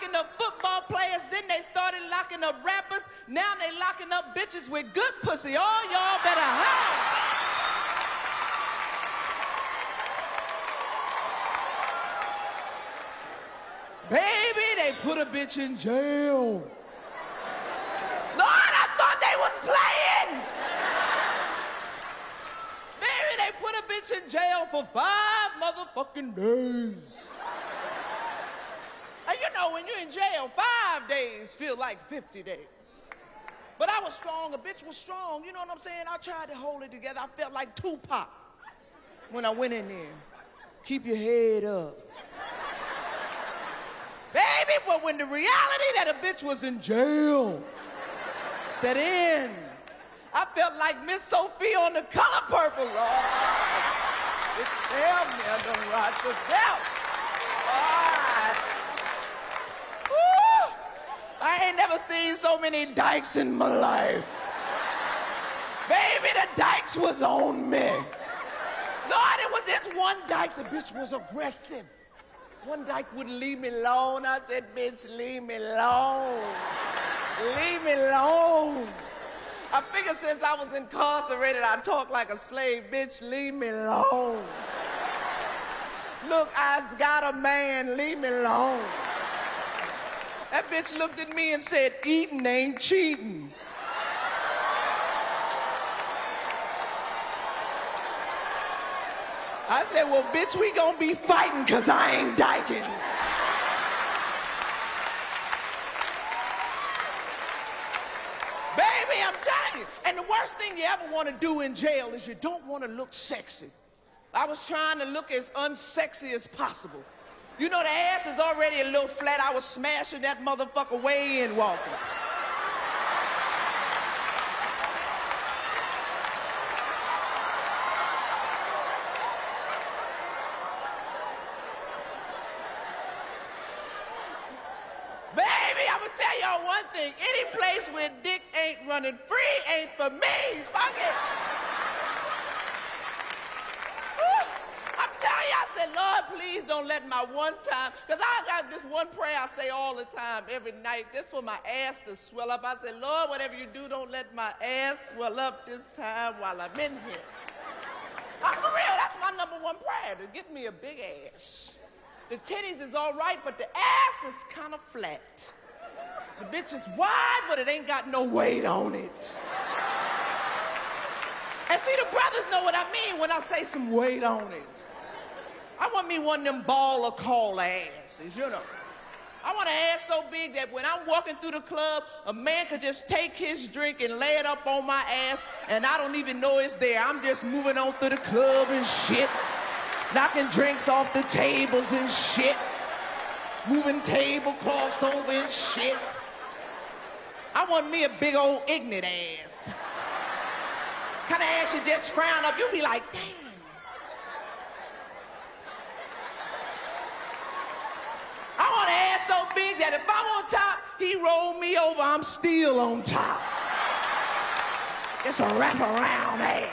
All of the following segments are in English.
locking up football players, then they started locking up rappers. Now they locking up bitches with good pussy. All y'all better hide. Baby, they put a bitch in jail. Lord, I thought they was playing. Baby, they put a bitch in jail for five motherfucking days. Know, when you're in jail, five days feel like 50 days. But I was strong, a bitch was strong, you know what I'm saying? I tried to hold it together. I felt like Tupac when I went in there. Keep your head up. Baby, but when the reality that a bitch was in jail set in, I felt like Miss Sophie on the color purple, Lord. It's damn near done right to death. Ain't never seen so many dykes in my life. Baby, the dykes was on me. Lord, it was this one dyke, the bitch was aggressive. One dyke wouldn't leave me alone. I said, bitch, leave me alone. leave me alone. I figured since I was incarcerated, I talk like a slave. Bitch, leave me alone. Look, I's got a man. Leave me alone. That bitch looked at me and said, eating ain't cheating. I said, well, bitch, we gonna be fighting because I ain't dyking. Baby, I'm telling you. And the worst thing you ever want to do in jail is you don't want to look sexy. I was trying to look as unsexy as possible. You know, the ass is already a little flat. I was smashing that motherfucker way in walking. Baby, I'm gonna tell y'all one thing. Any place where dick ain't running free ain't for me. Fuck it. Woo. I'm telling you, I said, Lord, please don't let my one time, because I got this one prayer I say all the time, every night, just for my ass to swell up. I say, Lord, whatever you do, don't let my ass swell up this time while I'm in here. I'm for real, that's my number one prayer, to get me a big ass. The titties is all right, but the ass is kind of flat. The bitch is wide, but it ain't got no weight on it. And see, the brothers know what I mean when I say some weight on it. I want me one of them ball or call asses, you know. I want an ass so big that when I'm walking through the club, a man could just take his drink and lay it up on my ass, and I don't even know it's there. I'm just moving on through the club and shit knocking drinks off the tables and shit, moving tablecloths over and shit. I want me a big old ignorant ass. Kind of ass you just frown up, you'll be like, damn. I want an ass so big that if I'm on top, he roll me over, I'm still on top. It's a wraparound ass.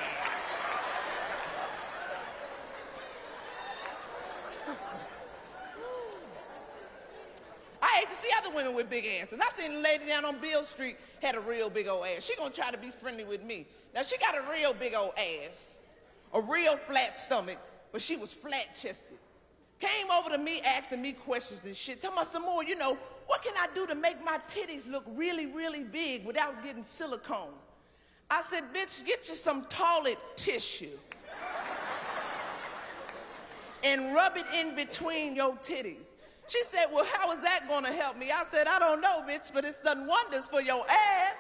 I hate to see other women with big asses. I seen a lady down on Beale Street had a real big old ass. She gonna try to be friendly with me. Now she got a real big old ass, a real flat stomach, but she was flat chested. Came over to me asking me questions and shit. Tell me some more, you know, what can I do to make my titties look really, really big without getting silicone? I said, bitch, get you some toilet tissue and rub it in between your titties. She said, Well, how is that going to help me? I said, I don't know, bitch, but it's done wonders for your ass.